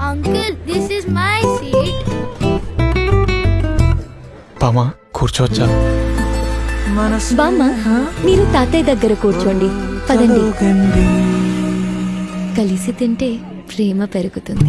Uncle this is my seat బామా కూర్చోవచ్చా? బామ్మ మీరు తాతయ్య దగ్గర కూర్చోండి. పదండి. కలిసి తింటే ప్రేమ పెరుగుతుంది.